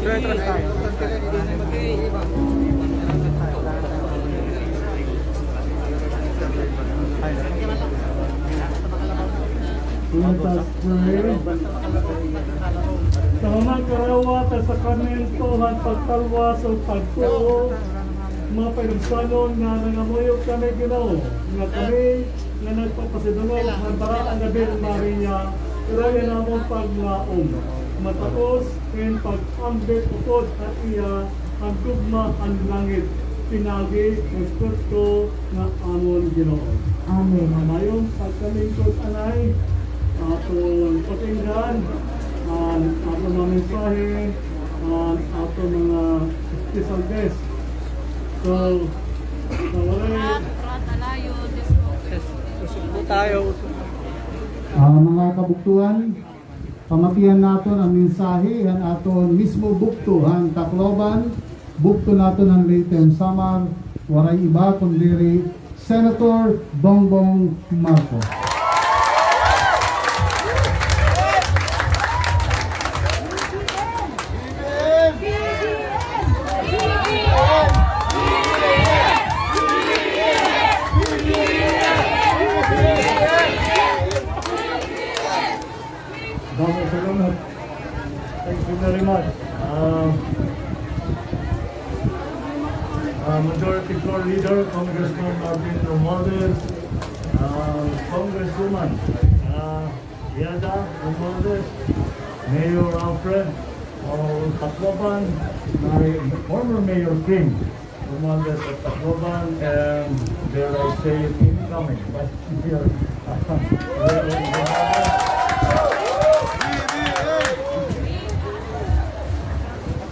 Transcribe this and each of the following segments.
Retron tayo. Let us pray. Sa mga karawa, tasakamento, at pagtalwa sa pagtuo, mga pinagsanon nga nangamuyo kami ginaw, nga kami nga nagpapasidunod ng barang ang gabi ng Maria, kaya na mo paglaong. Matapos, ken pag-ambit ukod at iya, ang tugma ang langit, pinagi ng Kristo nga amon ginoo. Amen. Mamayong pagkalingkod anay, atong patinggan, ang atong mga mensahe, ang atong mga special guest. So, nawalay, Ah, mga kabuktuhan, pamatihan naton ang mensahe han aton mismo bukto han Tacloban, bukto naton ang Leighton Samar, waray iba kundi Senator Bongbong Marcos. Thank you very much. Uh, uh, Majority Floor Leader, Congressman Marvin Romualdez, uh, Congresswoman uh, Yada Romualdez, Mayor Alfred of Tacloban, my former Mayor Kim Romualdez of Tacloban, and dare I say incoming, but here,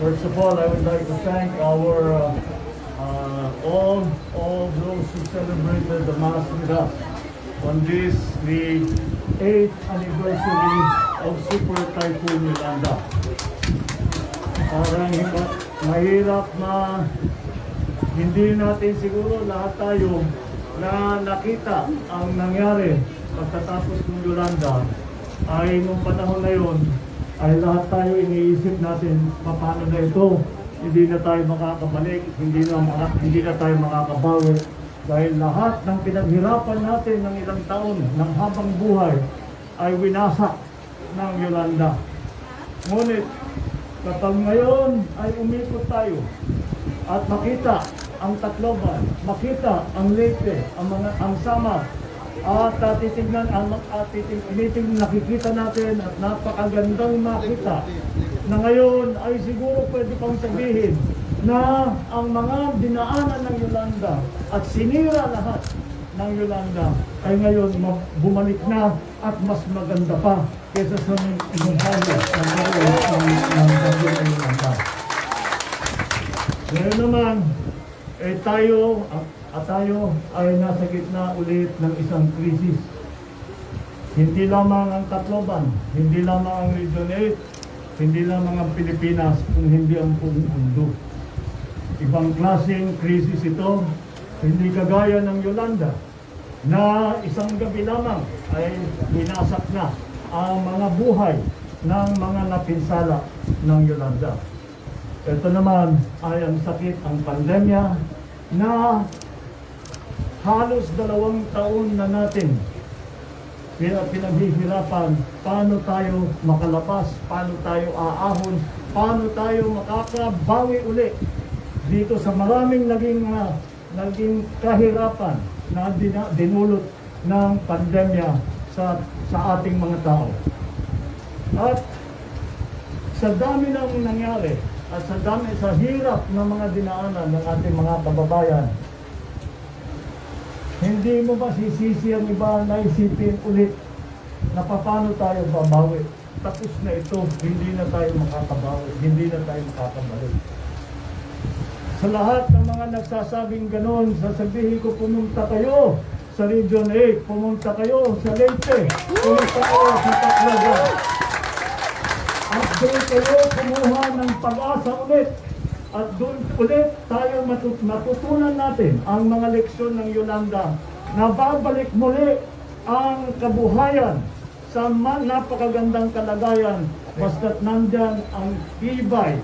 First of all, I would like to thank our uh, uh, all all those who celebrated the Mass with us on this the eighth anniversary of Super Typhoon Yolanda. Parang mahirap na hindi natin siguro lahat tayo na nakita ang nangyari pagkatapos ng Yolanda ay nung panahon na yon ay lahat tayo iniisip natin paano na ito? Hindi na tayo makakabalik hindi na maka, hindi na tayo makakabawi. Dahil lahat ng pinaghirapan natin ng ilang taon ng habang buhay ay winasak ng Yolanda. Ngunit kapag ngayon ay umikot tayo at makita ang Tacloban, makita ang Leyte, ang mga ang Samar, at uh, titignan ang at titig, titig, nakikita natin at napakagandang makita na ngayon ay siguro pwede pang sabihin na ang mga dinaanan ng Yolanda at sinira lahat ng Yolanda ay ngayon ma- bumalik na at mas maganda pa kaysa sa ng ng Yolanda. Ngayon naman, eh tayo, at, tayo ay nasa gitna ulit ng isang krisis. Hindi lamang ang Tacloban, hindi lamang ang Region 8, hindi lamang ang Pilipinas, kung hindi ang buong mundo. Ibang klaseng krisis ito, hindi kagaya ng Yolanda, na isang gabi lamang ay binasak na ang mga buhay ng mga napinsala ng Yolanda. Ito naman ay ang sakit, ang pandemya na halos dalawang taon na natin pina- pinaghihirapan paano tayo makalabas, paano tayo aahon, paano tayo makakabawi uli dito sa maraming naging ah, naging kahirapan na dinulot ng pandemya sa sa ating mga tao. At sa dami ng nangyari at sa dami sa hirap ng mga dinaanan ng ating mga kababayan, hindi mo ba sisisi ang iba na isipin ulit na paano tayo babawi? Tapos na ito, hindi na tayo makakabawi, hindi na tayo makakabalik. Sa lahat ng mga nagsasabing ganon, sasabihin ko pumunta kayo sa Region 8, pumunta kayo sa Leyte, pumunta kayo sa Tacloban. At doon kayo kumuha ng pag-asa ulit. At doon ulit tayo matut- matutunan natin ang mga leksyon ng Yolanda na babalik muli ang kabuhayan sa napakagandang kalagayan basta't nandyan ang tibay,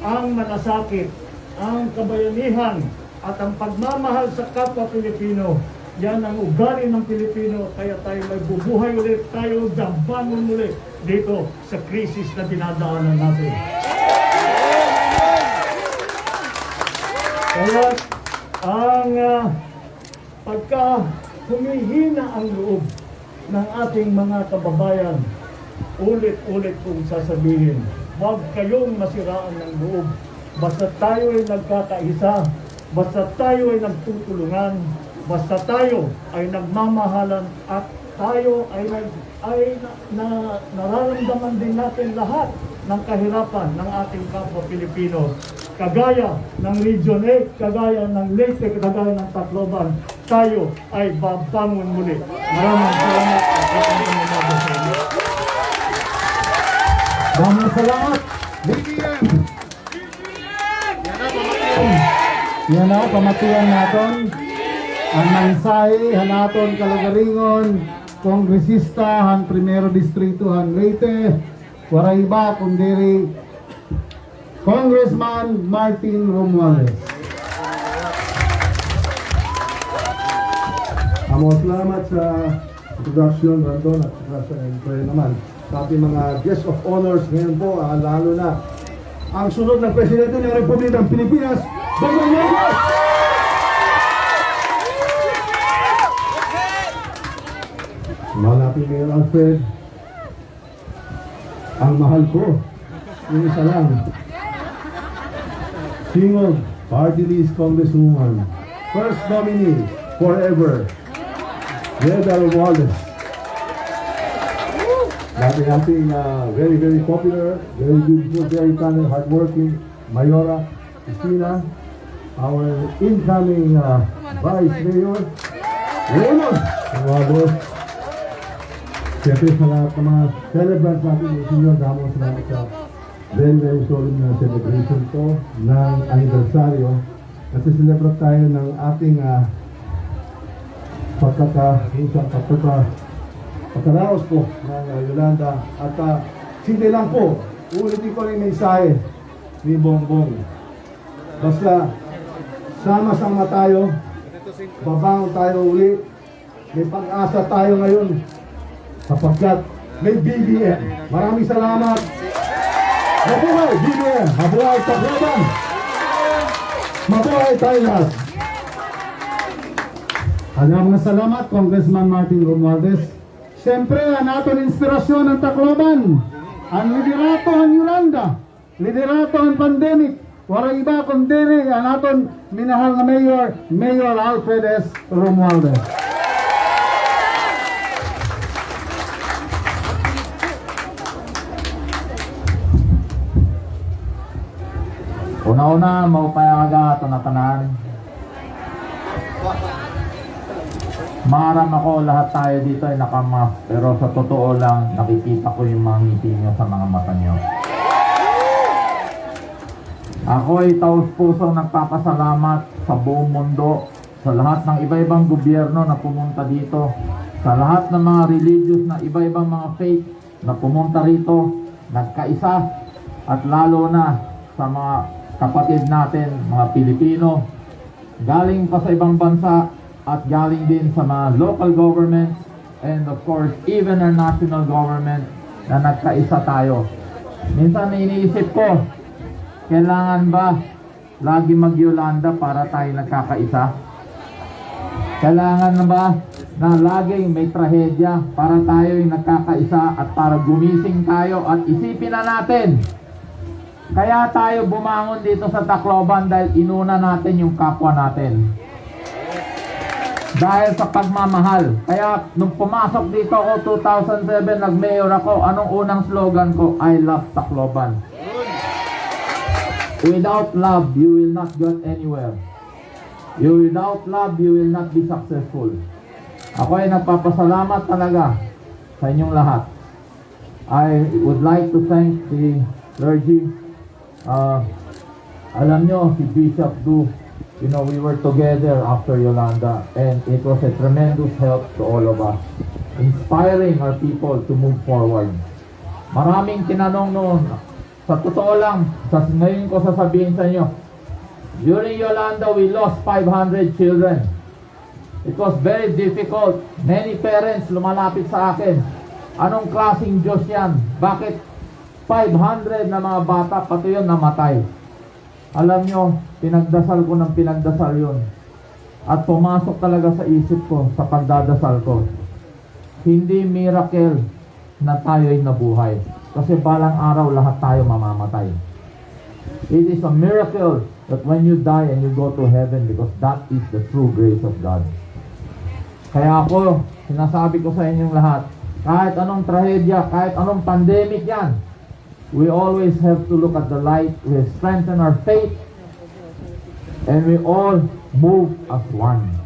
ang malasakit, ang kabayanihan at ang pagmamahal sa kapwa Pilipino Yan ang ugali ng Pilipino, kaya tayo may bubuhay ulit, tayo dambangon ulit dito sa krisis na dinadaanan natin. Kaya ang ah, pagka humihina ang loob ng ating mga kababayan, ulit-ulit kong sasabihin, huwag kayong masiraan ng loob. Basta tayo ay nagkakaisa, basta tayo ay nagtutulungan, basta tayo ay nagmamahalan at tayo ay, nag, ay na, na, nararamdaman din natin lahat ng kahirapan ng ating kapwa Pilipino. Kagaya ng Region 8, kagaya ng Leyte, kagaya ng Tacloban, tayo ay babangon muli. Maraming salamat at maraming salamat. BBM! Yan na, pamatiyan naton. Ang mensahe, hanaton kalagaringon, kongresista, han primero distrito, han Leyte, waray iba, kundiri, Congressman Martin Romualdez. Amo, salamat sa introduction, Randon, at saka sa entry naman. Sa ating mga guest of honors ngayon po, ah, lalo na ang sunod ng Presidente ng Republika ng Pilipinas, Bongbong Marcos! Mahal natin Mayor Alfred, ang mahal ko, yung isa lang, Singog, Party List Congresswoman, First Nominee, Forever, Reda Romualdez. Dati nating uh, very, very popular, very beautiful, very talented, hardworking, Mayora, Christina, our incoming uh, Vice Mayor, Raymond Romualdez. Siyempre sa lahat ng mga celebrants natin, senior, damo salamat sa very, very solemn na celebration ko ng anibersaryo. Kasi celebrate tayo ng ating uh, pagkakausap, pagkaka, pagkaraos po ng uh, Yolanda. At uh, hindi lang po, ulitin ko rin mensahe ni Bongbong. Basta, sama-sama tayo, babangon tayo uli, may pag-asa tayo ngayon, sapagkat may BBM. Maraming salamat. Mabuhay BBM! Mabuhay Tacloban! Mabuhay lahat! Alam nga salamat, Congressman Martin Romualdez. Siyempre, ang aton inspirasyon ng Tacloban. Ang liderato ang Yolanda. Liderato ang pandemic. Wala iba kundi ang aton minahal na Mayor, Mayor Alfred S. Romualdez. Una-una, maupayaga ito na tanan. Maram ako lahat tayo dito ay nakamask. Pero sa totoo lang, nakikita ko yung mga ngiti nyo sa mga mata nyo. Ako ay taos puso nagpapasalamat sa buong mundo, sa lahat ng iba-ibang gobyerno na pumunta dito, sa lahat ng mga religious na iba-ibang mga faith na pumunta rito, nagkaisa, at lalo na sa mga kapatid natin, mga Pilipino, galing pa sa ibang bansa at galing din sa mga local governments and of course even our national government na nagkaisa tayo. Minsan iniisip ko, kailangan ba lagi mag-Yolanda para tayo nagkakaisa? Kailangan na ba na laging may trahedya para tayo yung nagkakaisa at para gumising tayo at isipin na natin kaya tayo bumangon dito sa Tacloban dahil inuna natin yung kapwa natin. Dahil sa pagmamahal. Kaya nung pumasok dito ako 2007, nag-mayor ako, anong unang slogan ko? I love Tacloban. Without love, you will not get anywhere. You without love, you will not be successful. Ako ay nagpapasalamat talaga sa inyong lahat. I would like to thank the clergy Ah, alam nyo, si Bishop Du, you know, we were together after Yolanda and it was a tremendous help to all of us. Inspiring our people to move forward. Maraming tinanong noon, sa totoo lang, sa ngayon ko sasabihin sa inyo, during Yolanda, we lost 500 children. It was very difficult. Many parents lumalapit sa akin. Anong klaseng Diyos yan? Bakit 500 na mga bata, pati yun namatay? Alam nyo, pinagdasal ko ng pinagdasal yun. At pumasok talaga sa isip ko, sa pagdadasal ko. Hindi miracle na tayo'y nabuhay. Kasi balang araw lahat tayo mamamatay. It is a miracle that when you die and you go to heaven because that is the true grace of God. Kaya ako, sinasabi ko sa inyong lahat, kahit anong trahedya, kahit anong pandemic yan, we always have to look at the light, we strengthen our faith, and we all move as one.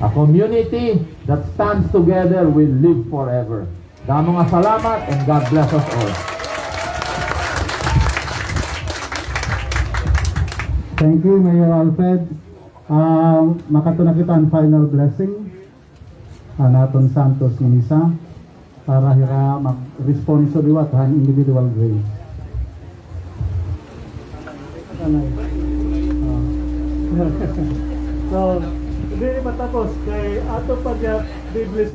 A community that stands together will live forever. Damo nga salamat and God bless us all. Thank you, Mayor Alfred. Um, makato na kita ang final blessing. Anaton Santos ng isa para hira mag-respond sa liwat han individual grace. so, hindi matapos kay ato pa diya biblis